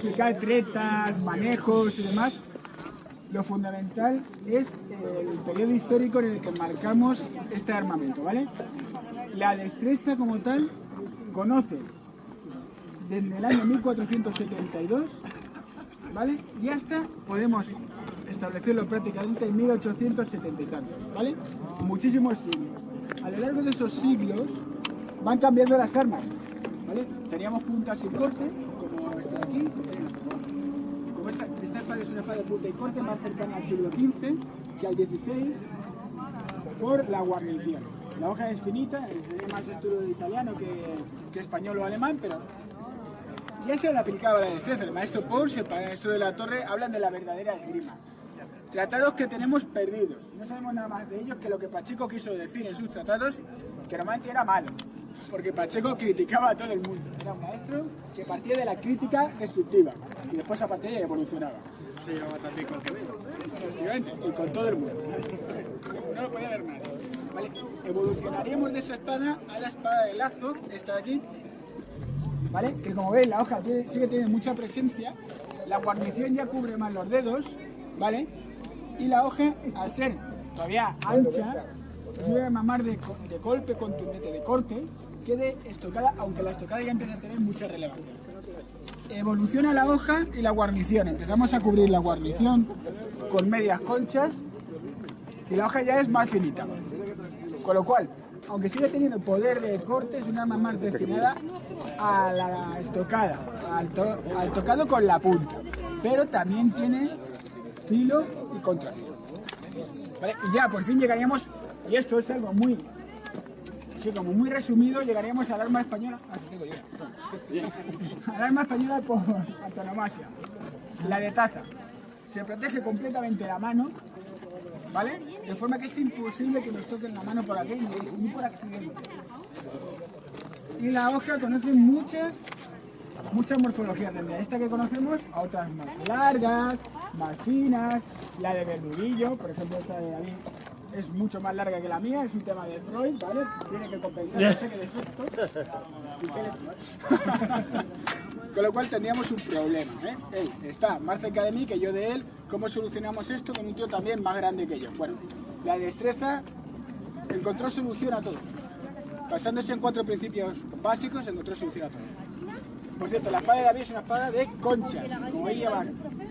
explicar tretas, manejos y demás, lo fundamental es el periodo histórico en el que marcamos este armamento, ¿vale? La destreza como tal conoce desde el año 1472, ¿vale? Y hasta podemos establecerlo prácticamente en 1870 y tantos, ¿vale? Muchísimos siglos. A lo largo de esos siglos van cambiando las armas, ¿vale? Teníamos puntas y corte, como esta de esta, espada es una espada de punta y corte más cercana al siglo XV que al XVI por la guarnición. La hoja es finita, es más estilo italiano que, español o alemán, pero ya se le aplicaba la destreza. El maestro Pons y el maestro de la Torre hablan de la verdadera esgrima. Tratados que tenemos perdidos. No sabemos nada más de ellos que lo que Pacheco quiso decir en sus tratados, que normalmente era malo. Porque Pacheco criticaba a todo el mundo. Era un maestro que partía de la crítica destructiva. Y después a partir de ahí evolucionaba. Se llevaba también con Quevedo. Efectivamente, y con todo el mundo. No lo podía ver nadie. ¿Vale? Evolucionaríamos de esa espada a la espada de lazo, esta de aquí, ¿vale? Que como veis la hoja tiene, sí que tiene mucha presencia, la guarnición ya cubre más los dedos, ¿vale? Y la hoja, al ser todavía ancha, debe mamar de, de golpe contundente, de corte, que de estocada, aunque la estocada ya empieza a tener mucha relevancia. Evoluciona la hoja y la guarnición. Empezamos a cubrir la guarnición con medias conchas y la hoja ya es más finita. Con lo cual, aunque sigue teniendo poder de corte, es un arma más destinada a la estocada, al, to- al tocado con la punta. Pero también tiene filo y contrafilo. Y ya, por fin llegaríamos, y esto es algo muy, sí, como muy resumido, llegaríamos al arma española, ah, digo yo, al arma española por antonomasia, la de taza. Se protege completamente la mano, ¿vale? De forma que es imposible que nos toquen la mano por aquí ni, por accidente. Y la hoja conoce muchas, muchas morfologías, desde esta que conocemos a otras más largas, más finas, la de verdudillo, por ejemplo esta de David es mucho más larga que la mía, es un tema de Freud, ¿vale? Tiene que compensar este que defecto. Con lo cual tendríamos un problema, ¿eh? Él está más cerca de mí que yo de él. ¿Cómo solucionamos esto con un tío también más grande que yo? Bueno, la destreza encontró solución a todo. Basándose en cuatro principios básicos, encontró solución a todo. Por cierto, la espada de David es una espada de conchas. Como veis, lleva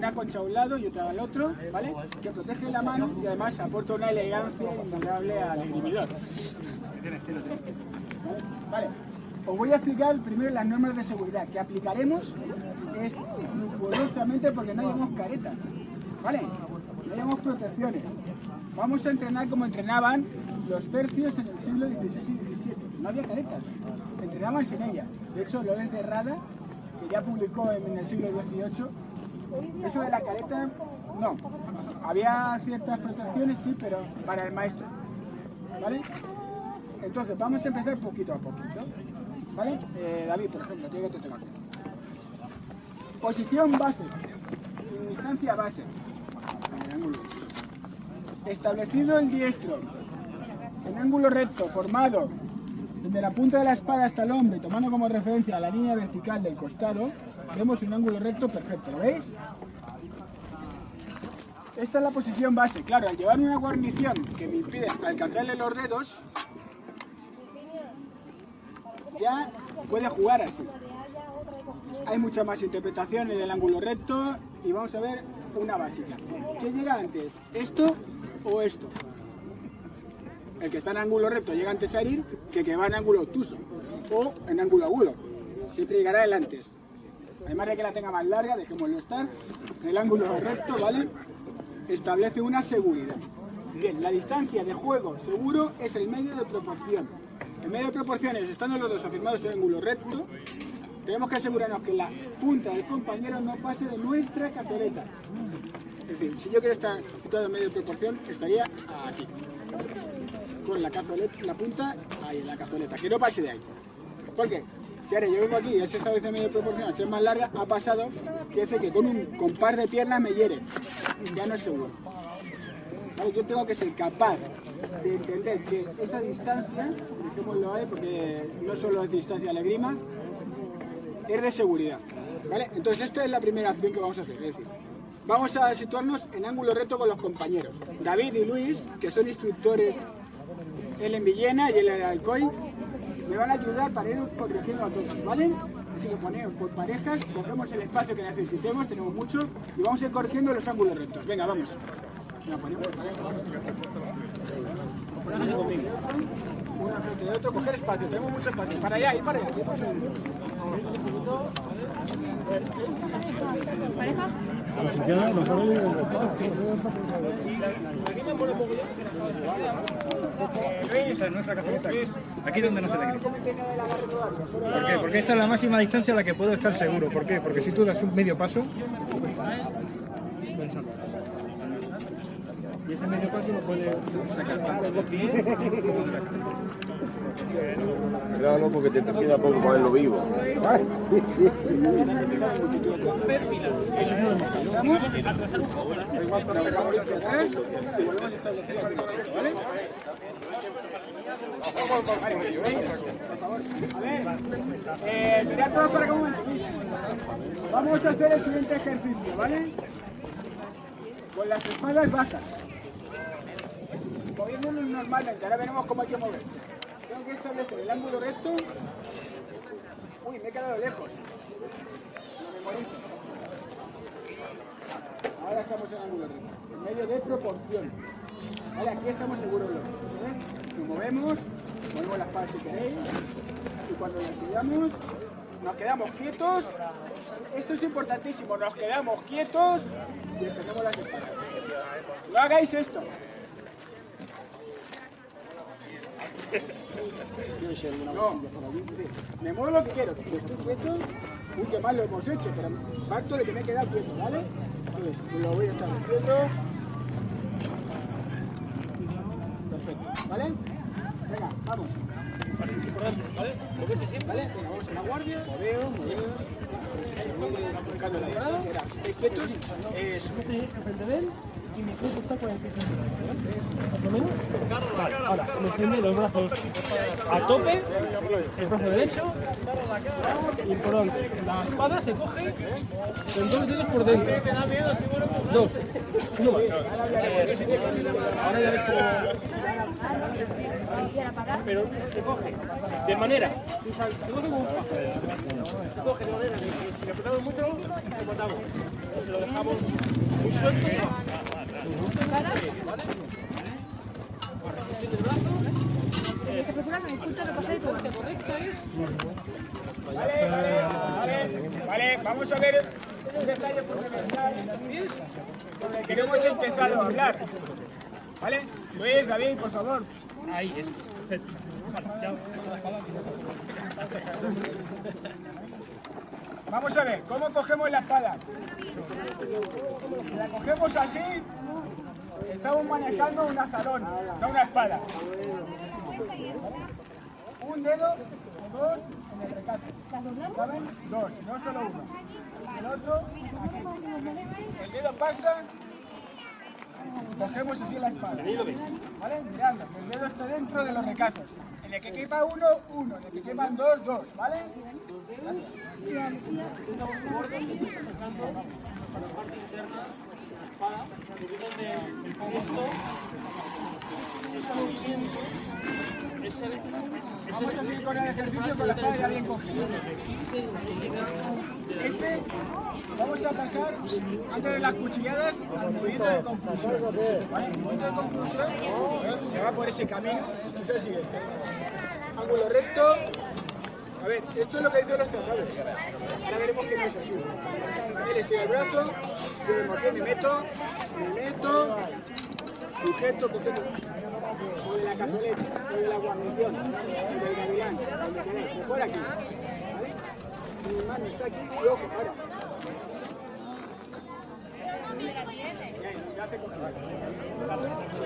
una concha a un lado y otra al otro, ¿vale? Que protege la mano y además aporta una elegancia innegable al esgrimidor. ¿Vale? Os voy a explicar primero las normas de seguridad que aplicaremos es rigurosamente porque no llevamos caretas, ¿vale? No llevamos protecciones. Vamos a entrenar como entrenaban los tercios en el siglo XVI y XVII. No había caretas, entrenaban sin ellas. De hecho, Lorenz de Rada, que ya publicó en el siglo XVIII, eso de la careta, no. Había ciertas protecciones, sí, pero para el maestro. ¿Vale? Entonces, vamos a empezar poquito a poquito. ¿Vale? Eh, David, por ejemplo, tiene que te. Posición base. y Distancia base. Establecido el diestro. En ángulo recto, formado desde la punta de la espada hasta el hombro y tomando como referencia la línea vertical del costado, vemos un ángulo recto perfecto. ¿Lo veis? Esta es la posición base. Claro, al llevar una guarnición que me impide alcanzarle los dedos, ya puede jugar así. Hay muchas más interpretaciones del ángulo recto y vamos a ver una básica. ¿Qué llega antes? ¿Esto o esto? El que está en ángulo recto llega antes a herir que el que va en ángulo obtuso o en ángulo agudo. Siempre llegará el antes. Además de que la tenga más larga, dejémoslo estar. El ángulo recto, ¿vale? Establece una seguridad. Bien, la distancia de juego seguro es el medio de proporción. El medio de proporciones, estando los dos afirmados en ángulo recto, tenemos que asegurarnos que la punta del compañero no pase de nuestra cazoleta. Es decir, si yo quiero estar todo en medio de proporción, estaría aquí. Con la, cazoleta, la punta ahí en la cazoleta, que no pase de ahí. ¿Por qué? Si ahora yo vengo aquí y él se establece en medio de proporción, al ser más larga, ha pasado que hace que con un con par de piernas me hiere. Ya no es seguro. ¿Vale? Yo tengo que ser capaz de entender que esa distancia, dejémoslo ahí porque no solo es distancia de grima, es de seguridad. ¿Vale? Entonces esta es la primera acción que vamos a hacer. Es decir, vamos a situarnos en ángulo recto con los compañeros. David y Luis, que son instructores, él en Villena y él en Alcoy, me van a ayudar para ir corrigiendo a todos, ¿vale? Así que ponemos por parejas, cogemos el espacio que necesitemos, tenemos mucho, y vamos a ir corrigiendo los ángulos rectos. Venga, vamos. Venga, ponemos pareja. Uno frente de otro, coger espacio, tenemos mucho espacio. Para allá y para allá. sí, por segundo. Esta es nuestra caseta. Aquí donde no se le grita. ¿Por qué? Porque esta es la máxima distancia a la que puedo estar seguro. ¿Por qué? Porque si tú das un medio paso... Y ese medio paso lo puede sacar. Cuidado, porque te, te queda poco para verlo vivo. Pasamos, vamos hacia atrás y volvemos a establecer el ángulo recto, ¿vale? Mirad para. Vamos a hacer el siguiente ejercicio, ¿vale? Con las espadas bajas. Moviéndonos normalmente, ahora veremos cómo hay que mover. Tengo que establecer el ángulo recto. Uy, me he quedado lejos. Ahora estamos en ángulo recto, en medio de proporción. Vale, aquí estamos seguros los. ¿vale? Nos movemos, movemos las palas si queréis, y cuando nos quedamos, nos quedamos quietos. Esto es importantísimo, nos quedamos quietos y extendemos las espadas. No hagáis esto. Me muevo lo que quiero. Si estoy quieto, uy, qué mal lo hemos hecho, pero pacto de que me quieto, ¿vale? Entonces, lo voy a estar haciendo. Perfecto, ¿vale? Venga, vamos. ¿Vale? Venga, vamos a la guardia. Moveo, moveo. Marcando la distancia. Era, Estéis quietos. Eso. enfrente de él y mi cuerpo está 45 más o menos. Vale, ahora me los brazos a tope, el brazo derecho y por delante. La espada se coge con dos dedos por dentro. Dos. Uno más. Ahora ya ves cómo... Pero se coge de manera, se coge como un. Se coge de manera que si apretamos mucho, lo cortamos. Lo dejamos muy suelto, se va. Vale, vale, vale, vale, vamos a ver un detalle fundamental el que no hemos empezado a hablar. ¿Vale? Luis, David, por favor. Ahí es. Vamos a ver, ¿cómo cogemos la espada? La cogemos así, estamos manejando un azarón, no una espada. Un dedo dos en el recato. ¿Saben? Dos, no solo uno. El otro. El dedo pasa, cogemos así la espada. ¿Vale? Mirando, el dedo está dentro de los recazos. En el que quepa uno, uno. En el que quepan dos, dos. ¿Vale? Vamos a seguir con el ejercicio con la espada ya bien cogida. Este, vamos a pasar, antes de las cuchilladas, al movimiento de conclusión. ¿Vale? El movimiento de conclusión se va por ese camino. Es el siguiente. Ángulo recto. A ver, esto es lo que dicen los tratados. Ahora veremos que no es así. Él estira el brazo, yo me meto, me meto, sujeto, sujeto. O de la cazoleta, o de la guarnición, del gavilán, mejor aquí. Mi mano está aquí y ojo,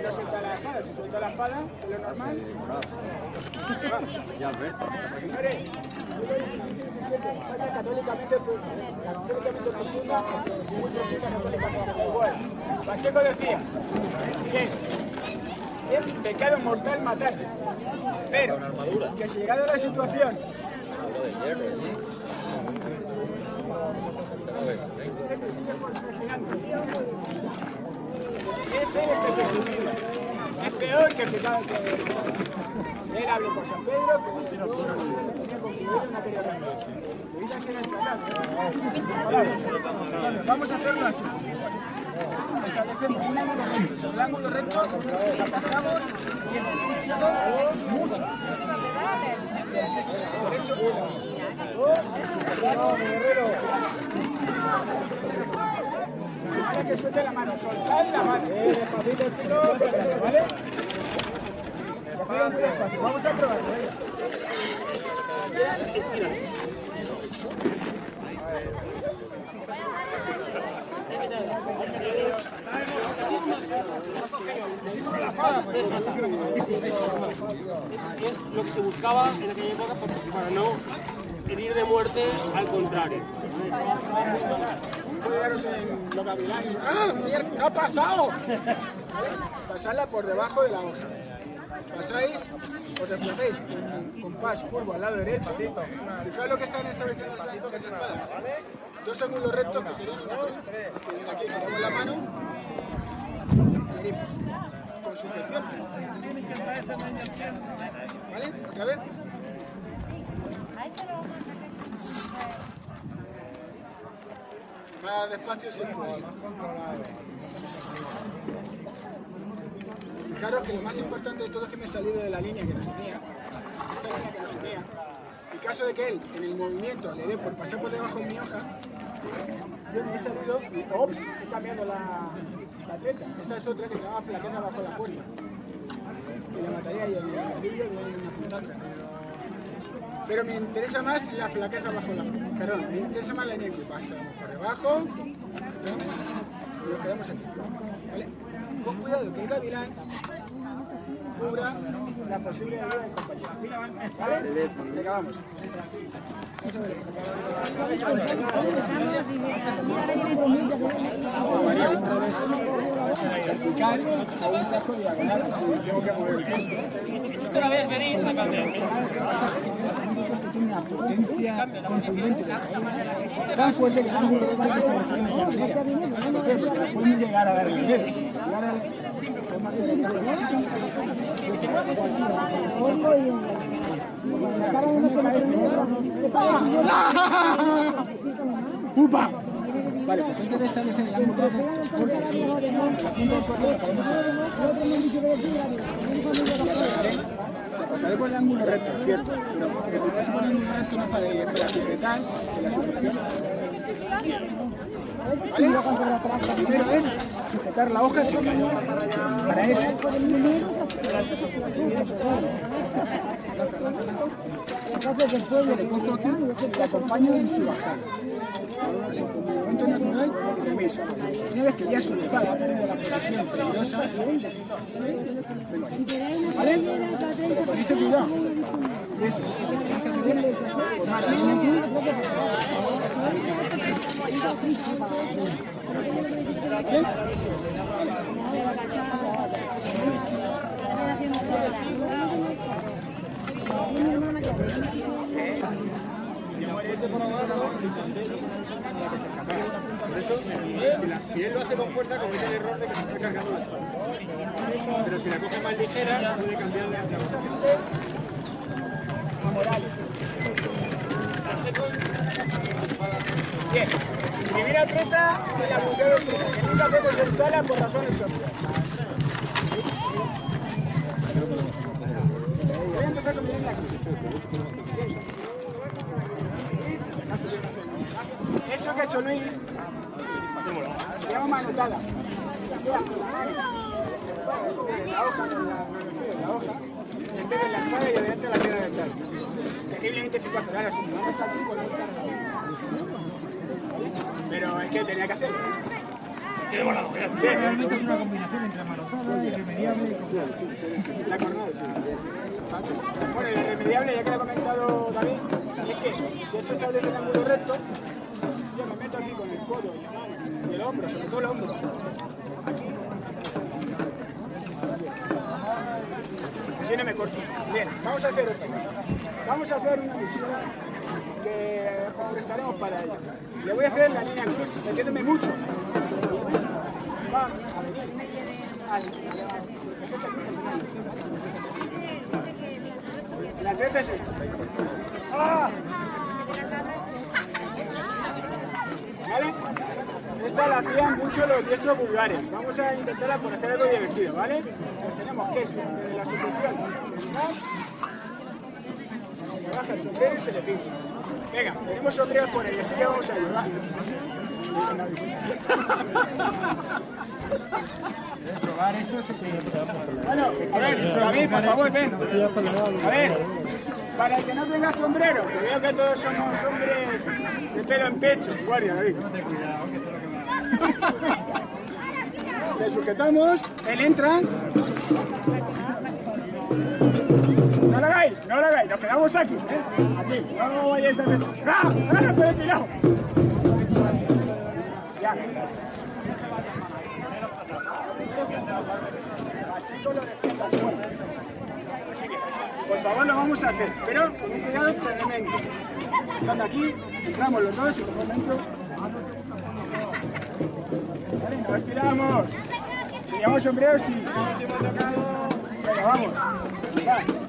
ya suelta la espada, si suelta la espada, es normal. Señores, España católicamente, profunda. Pacheco decía que es pecado mortal matar, pero que si llegado a la situación Ese es el que se suicida. Es peor que el que sabe que él habló con San Pedro, que no tenía con Rivero y no quería rendirse. Le dice que era el tratado. Entonces, vamos a hacerlo así. Establecemos un ángulo recto. El ángulo recto, atajamos y el mucho. Que suelte la mano, soltad la mano. Vamos a probarlo. es lo que se buscaba en aquella época para, para no herir de muerte al contrario. ¡Ah! ¡No ha pasado! Pasadla por debajo de la hoja. Pasáis, os desplacéis con compás curvo al lado derecho. Fijaos lo que están estableciendo las espadas. Dos ángulos rectos que serían. Que viene aquí, giramos la mano. Venimos. Con sujeción. ¿Vale? Otra vez. Más despacio si podéis. Fijaros que lo más importante de todo es que me he salido de la línea que nos unía. Esta línea que nos unía. En caso de que él, en el movimiento, le dé por pasar por debajo de mi hoja, yo me he salido y ¡ops! He cambiado la, la atleta. Esta es otra que se llama flaqueza bajo la fuerza. Y la mataría y el hay una puntata. Pero me interesa más la flaqueza bajo la. Perdón, me interesa más la línea que pasamos por debajo y nos quedamos aquí. ¿Vale? Con cuidado que el gavilán cubra la posible ayuda del compañero. ¿Vale? Venga, vamos. Tengo que mover el. Otra vez tiene una potencia contundente de tan fuerte que no pueden llegar a dar el nivel. Llegar a ¡Upa! Vale, pues antes de establecer el ángulo la la te pasaré por el ángulo recto, ¿cierto? Pero el ángulo recto no es para ir, para sujetar la sujeción. ¿Vale? Primero es sujetar la hoja Para eso. Cojo aquí en su bajada. ¿Vale? Remeso. Una vez que ya su la posición peligrosa. ¿Vale? Con ese cuidado. Eso. Si, la- si él lo hace con fuerza, comete el error de que se está cargando la espada. Pero si la coge más ligera, puede hacia abajo. Bien. Primera treta de la mujer que nunca hacemos en sala por razones obvias. Voy a empezar con aquí. Eso que ha hecho Luis, se llama manotada. Mira. En la hoja, en la, me refiero, en la hoja, en vez de la espada y adelante la tierra detrás. Terriblemente eficaz, pero está aquí, es que tenía que hacerlo. Realmente es una combinación entre manotada, irremediable y. La cornada, sí. Bueno, la irremediable, ya que lo ha comentado David, es que si se establece el ángulo recto, yo me meto aquí con el codo y la mano el hombro, sobre todo el hombro. Aquí. Si no me corto. Bien, vamos a hacer esto. Vamos a hacer una lectura que prestaremos para ello. Le voy a hacer la línea cruz, metiéndome mucho. Va a La treta es esta. ¡Ah! Hacían mucho los diestros vulgares. Vamos a intentarla por hacer algo divertido, ¿vale? Pues tenemos que desde la sujeción, se baja el sombrero y se le pincha. Venga, tenemos sombreros por ahí, así que vamos a ir, ¿va? Bueno, a ver, David, por favor, ven. A ver, para el que no tenga sombrero, que veo que todos somos hombres de pelo en pecho, guardia, David. Le sujetamos, él entra. No lo hagáis, no lo hagáis, nos quedamos aquí, ¿eh? Aquí, no vayáis a hacer. ¡Ah! ¡Ah! ¡Estoy! Ya. Lo. Así que, por favor, lo vamos a hacer, pero con un cuidado tremendo. Estando aquí, entramos los dos y por dentro. Estiramos. Si llevamos sombreros, sí. Venga, vamos. Va.